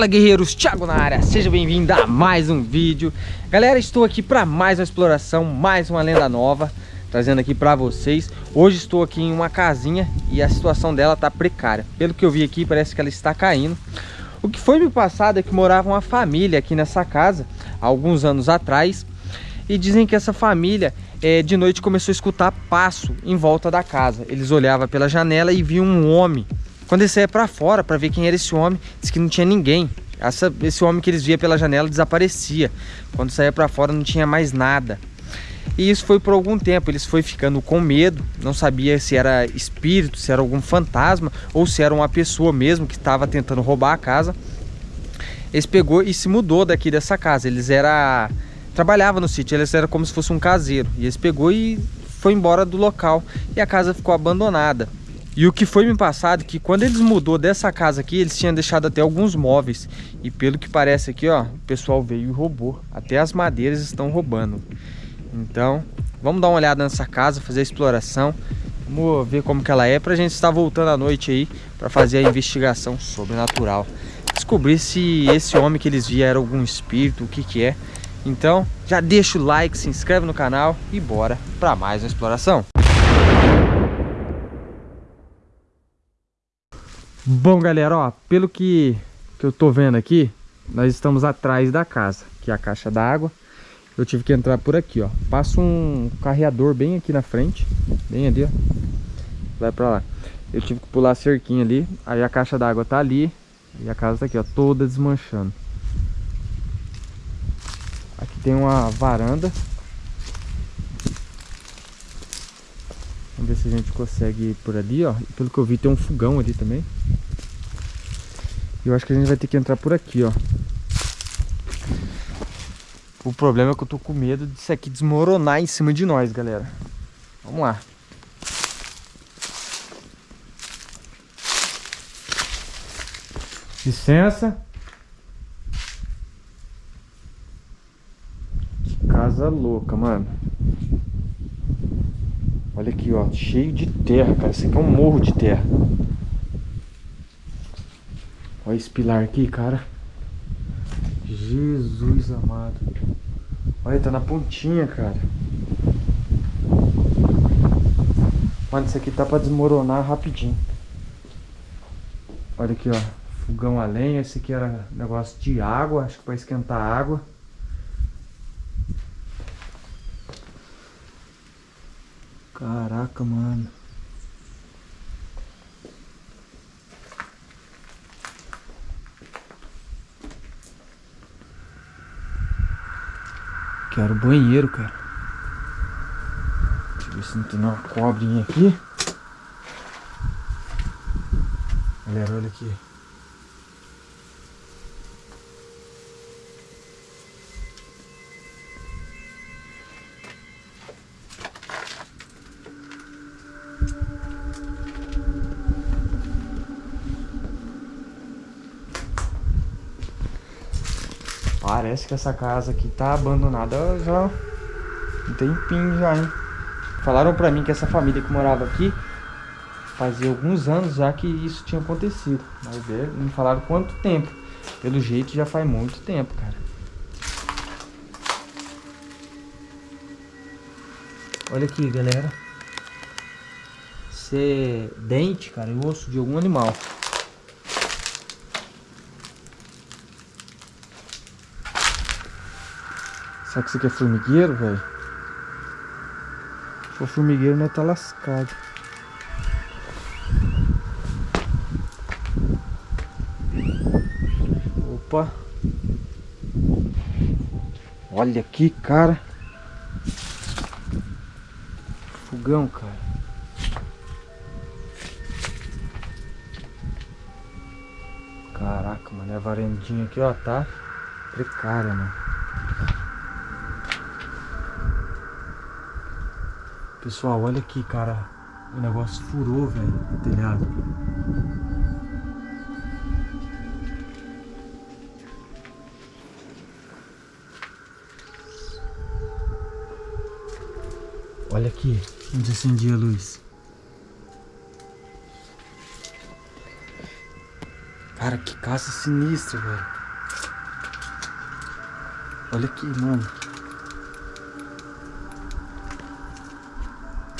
Fala guerreiros, Thiago na área, seja bem-vindo a mais um vídeo. Galera, estou aqui para mais uma exploração, mais uma lenda nova Trazendo aqui para vocês. Hoje estou aqui em uma casinha e a situação dela tá precária. Pelo que eu vi aqui, parece que ela está caindo. O que foi me passado é que morava uma família aqui nessa casa Há alguns anos atrás E dizem que essa família é, de noite começou a escutar passo em volta da casa. Eles olhavam pela janela e viam um homem quando eles saíam para fora para ver quem era esse homem, disse que não tinha ninguém. Essa, esse homem que eles via pela janela desaparecia. Quando saía para fora não tinha mais nada. E isso foi por algum tempo, eles foi ficando com medo, não sabia se era espírito, se era algum fantasma ou se era uma pessoa mesmo que estava tentando roubar a casa. Eles pegou e se mudou daqui dessa casa. Eles era trabalhava no sítio, eles era como se fosse um caseiro. E eles pegou e foi embora do local e a casa ficou abandonada. E o que foi me passado que quando eles mudou dessa casa aqui, eles tinham deixado até alguns móveis. E pelo que parece aqui, ó, o pessoal veio e roubou. Até as madeiras estão roubando. Então, vamos dar uma olhada nessa casa, fazer a exploração. Vamos ver como que ela é pra gente estar voltando à noite aí para fazer a investigação sobrenatural. Descobrir se esse homem que eles viam era algum espírito, o que que é. Então, já deixa o like, se inscreve no canal e bora para mais uma exploração. Bom, galera, ó, pelo que, que eu tô vendo aqui, nós estamos atrás da casa, que é a caixa d'água. Eu tive que entrar por aqui, ó. Passa um carreador bem aqui na frente, bem ali, ó. Vai pra lá. Eu tive que pular a cerquinha ali, aí a caixa d'água tá ali e a casa tá aqui, ó, toda desmanchando. Aqui tem uma varanda. Vamos ver se a gente consegue ir por ali, ó. Pelo que eu vi tem um fogão ali também. Eu acho que a gente vai ter que entrar por aqui, ó. O problema é que eu tô com medo disso aqui desmoronar em cima de nós, galera. Vamos lá. Licença. Que casa louca, mano. Olha aqui, ó. Cheio de terra, cara. Isso aqui é um morro de terra. Olha esse pilar aqui, cara. Jesus amado. Olha, tá na pontinha, cara. Mano, isso aqui tá pra desmoronar rapidinho. Olha aqui, ó. Fogão a lenha. Esse aqui era negócio de água. Acho que pra esquentar água. Caraca, mano. Quero banheiro, cara. Deixa eu ver se não tem uma cobrinha aqui. Galera, olha aqui. Parece que essa casa aqui tá abandonada já um tempinho já, hein? Falaram pra mim que essa família que morava aqui fazia alguns anos já que isso tinha acontecido. Mas é, me falaram quanto tempo. Pelo jeito já faz muito tempo, cara. Olha aqui, galera. Isso é dente, cara, e osso de algum animal. Será que isso aqui é formigueiro, velho? Se for formigueiro, né, tá lascado. Opa! Olha aqui, cara. Fogão, cara. Caraca, mano. A varandinha aqui, ó, tá precária, mano. Pessoal, olha aqui, cara. O negócio furou, velho, o telhado. Olha aqui, onde acendia a luz. Cara, que caça sinistra, velho. Olha aqui, mano.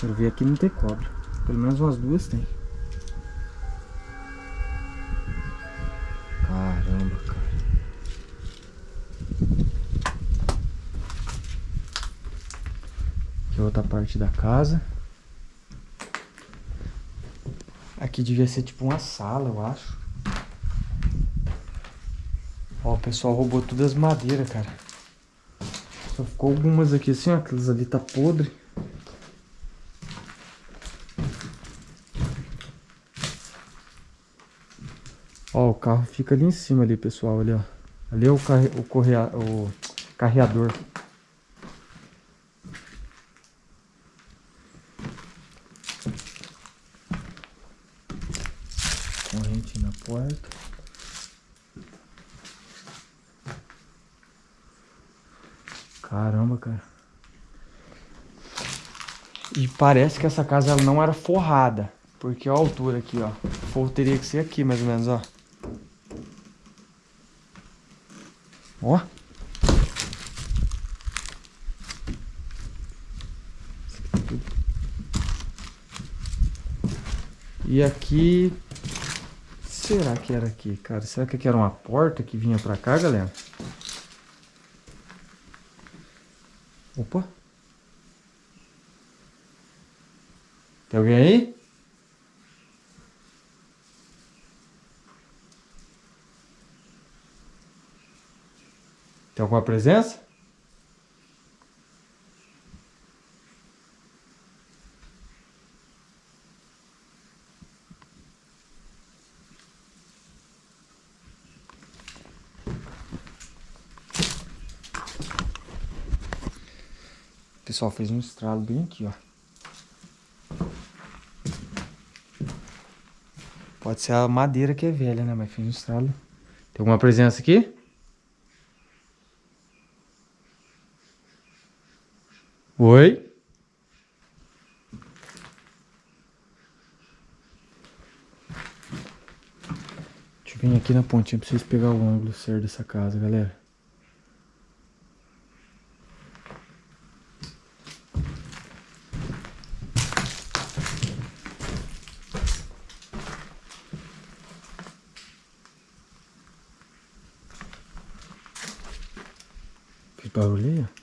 Quero ver aqui não ter cobra. Pelo menos umas duas tem. Caramba, cara. Aqui é outra parte da casa. Aqui devia ser tipo uma sala, eu acho. Ó, o pessoal roubou todas as madeiras, cara. Só ficou algumas aqui assim, ó. Aquelas ali tá podre. Ó, o carro fica ali em cima ali, pessoal, ali, ó. Ali é o, carre... o, correa... o carreador. Corrente na porta. Caramba, cara. E parece que essa casa ela não era forrada. Porque a altura aqui, ó. O forro teria que ser aqui, mais ou menos, ó. Ó. E aqui... Será que era aqui, cara? Será que aqui era uma porta que vinha pra cá, galera? Opa. Tem alguém aí? Tem alguma presença? O pessoal fez um estralo bem aqui, ó. Pode ser a madeira que é velha, né? Mas fez um estralo. Tem alguma presença aqui? Oi? Deixa aqui na pontinha pra vocês pegar o ângulo certo dessa casa, galera. Que barulho aí.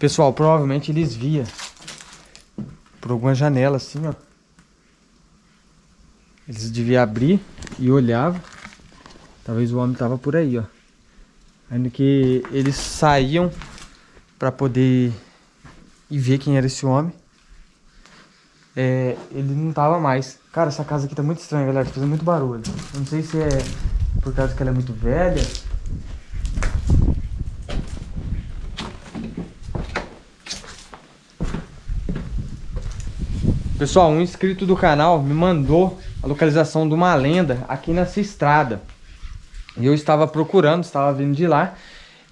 Pessoal, provavelmente eles via por alguma janela assim, ó. Eles deviam abrir e olhava. Talvez o homem tava por aí, ó. Ainda que eles saíam para poder ir ver quem era esse homem. É, ele não tava mais. Cara, essa casa aqui tá muito estranha, galera. Tá fazendo muito barulho. Eu não sei se é por causa que ela é muito velha Pessoal, um inscrito do canal me mandou a localização de uma lenda aqui nessa estrada. E eu estava procurando, estava vindo de lá.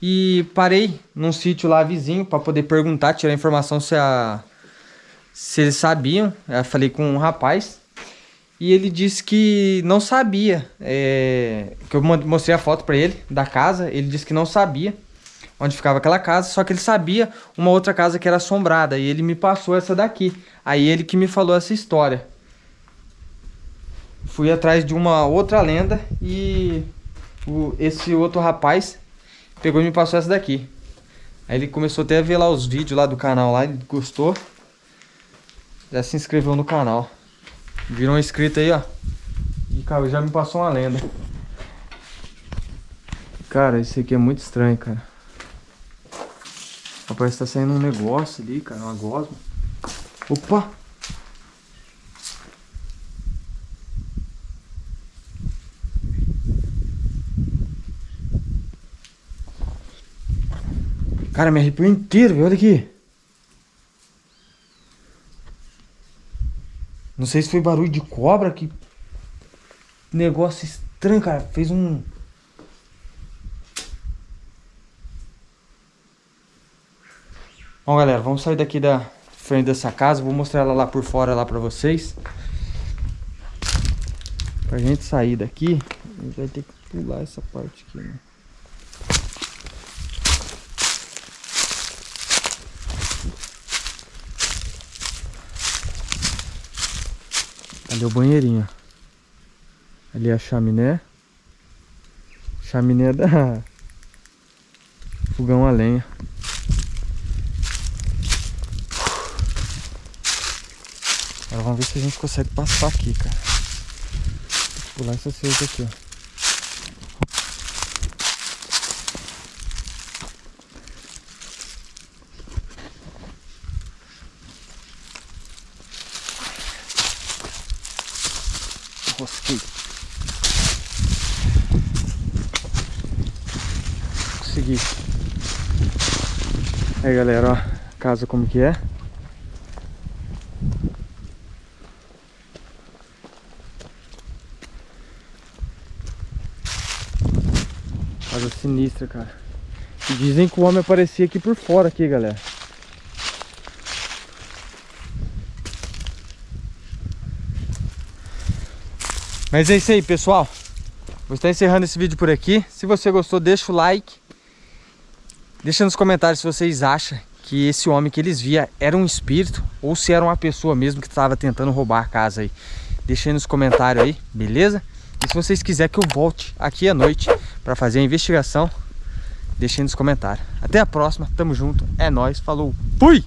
E parei num sítio lá vizinho para poder perguntar, tirar informação se, a, se eles sabiam. Eu falei com um rapaz e ele disse que não sabia. É, que eu mostrei a foto para ele da casa. Ele disse que não sabia onde ficava aquela casa, só que ele sabia uma outra casa que era assombrada, e ele me passou essa daqui. Aí ele que me falou essa história. Fui atrás de uma outra lenda e o, esse outro rapaz pegou e me passou essa daqui. Aí ele começou até a ver lá os vídeos lá do canal lá, ele gostou. Já se inscreveu no canal. Virou um inscrito aí, ó. E cara, já me passou uma lenda. Cara, isso aqui é muito estranho, cara. Parece que tá saindo um negócio ali, cara, uma gosma. Opa! Cara, me arrepiou inteiro, olha aqui. Não sei se foi barulho de cobra, que negócio estranho, cara. Fez um... Bom, galera, vamos sair daqui da, frente dessa casa. Vou mostrar ela lá por fora lá pra vocês. Pra gente sair daqui, a gente vai ter que pular essa parte aqui, né? Ali é o banheirinho. Ali é a chaminé. Chaminé da fogão a lenha. Agora vamos ver se a gente consegue passar aqui, cara. Vou pular essa cerca aqui, ó. Rosquei. Consegui. Aí galera, ó, casa como que é. Casa sinistra, cara. E dizem que o homem aparecia aqui por fora aqui, galera. Mas é isso aí, pessoal. Vou estar encerrando esse vídeo por aqui. Se você gostou, deixa o like. Deixa nos comentários se vocês acham que esse homem que eles via era um espírito ou se era uma pessoa mesmo que estava tentando roubar a casa aí. Deixa aí nos comentários aí, beleza? E se vocês quiserem que eu volte aqui à noite para fazer a investigação, deixa aí nos comentários. Até a próxima, tamo junto, é nóis, falou, fui!